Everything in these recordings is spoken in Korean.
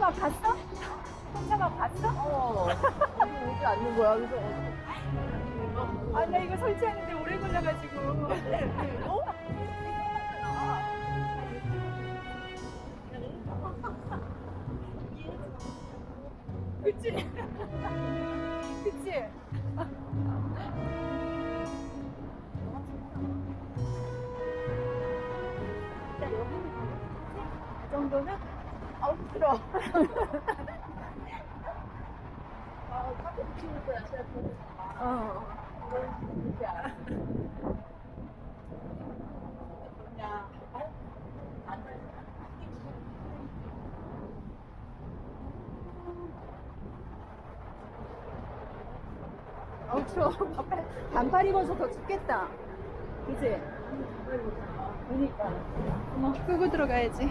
혼자만 봤어? 혼자만 봤어? 어. 오지 않는 거야. 그래서 아, 나 이거 설치하는데 오래 걸려가지고. 어? 그치? 그치? 아, 카페 붙이는 거야. 제가 보고. 어. 진짜. 그냥 어우, 추워. 반팔, 반팔 입어서 더 춥겠다. 그치? 그니까. 어머, 끄고 들어가야지.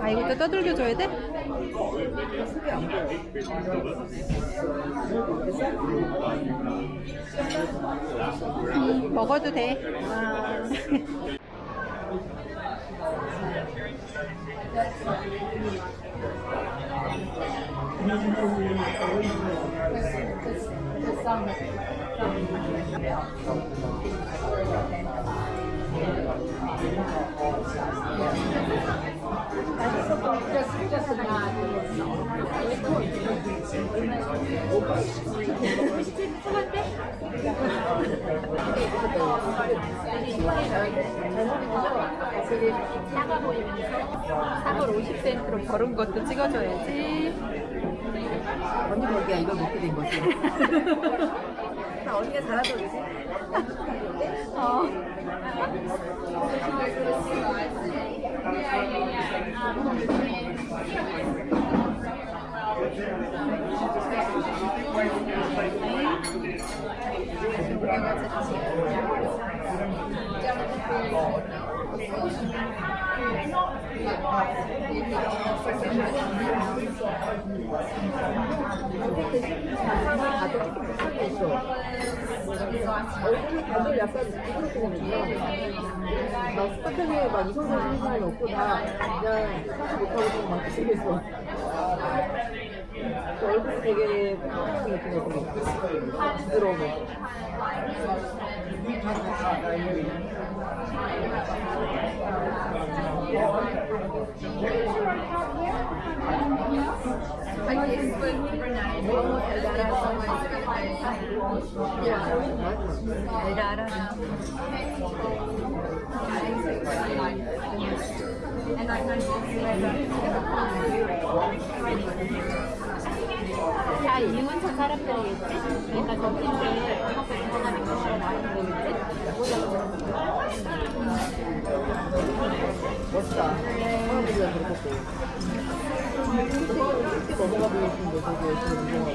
아, 이것도 떠들겨 줘야 돼? 음, 먹어도 돼. 아. ちょっと待って。 사과 보이면서 사과 50센트로 벌은 것도 찍어줘야지. 언니 보기야 이걸 먹게 된 거지. 나 언니가 잘하던 거지. 어. 얼굴이 다들 약간 생겼어. 막 스파크에 막 이성적 생각이 없고 다 그냥 사지 못하고 좀막 생겼어. 그 얼굴이 되게 평평한 느낌이었어. 부드러워. 알아, 알아. 다 이문천 사람들이겠지? 그러니까 점심때 먹고 들어가는 거 나오는 거겠지? 멋있다. 사람들이랑. 이렇게 넘어가 싶은데 되게 열심히 운동하고.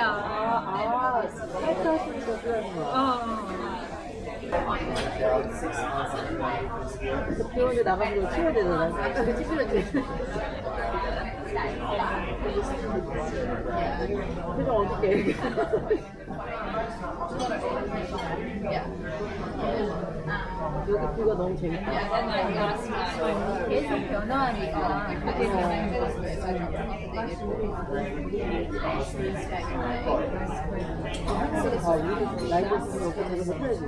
어, 멋지다. 아, 아, 거야. 어. 병원에 나가면 치워야 되잖아. 아까 그 찌푸렸 지. 표정 어떻게? 여기 뷰가 너무 재밌다. 계속 변화하니까 그게 라이브 거 되게 못해야지.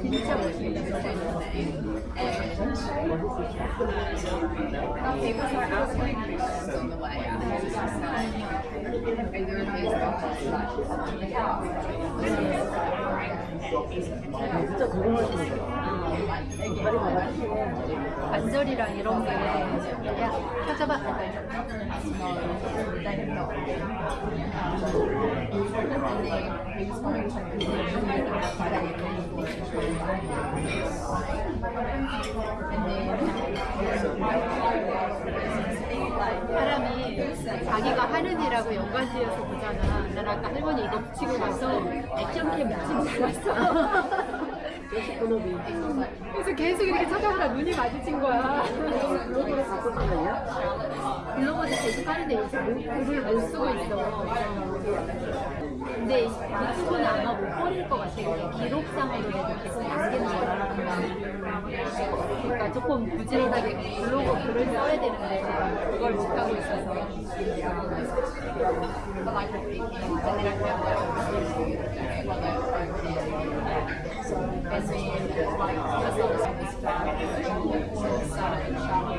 진짜 멋있다. 진짜 봐봐. 관절이랑 이런 게 야, 펴져봐. 사람이 자기가 하는 일하고 연관지어서 난 아까 할머니 이거 붙이고 나서 액션캠 붙이고 본업이. 그래서 계속 이렇게 쳐다보다 눈이 마주친 거야. 생각이야? 블로그도 계속 하는데 요새 못- 글을 못 쓰고 있어. 근데 유튜브는 아마 못 버릴 것 같아. 그냥 기록상으로라도 계속 남기는 거야. 그러니까 조금 부지런하게 블로그 글을 써야 되는데 그걸 못하고 있어서. 아기가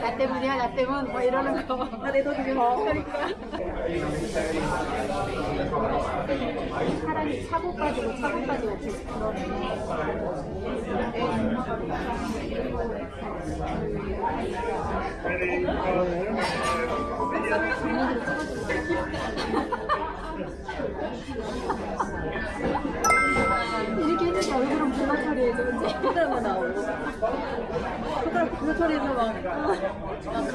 나 때문이야 나 때문 뭐 이러는 거. 나내돈 주게 뭐. 사람이 차고 빠지고 차고 빠지고 계속 그러네. 나오고. 손가락 그 처리해서 막, 막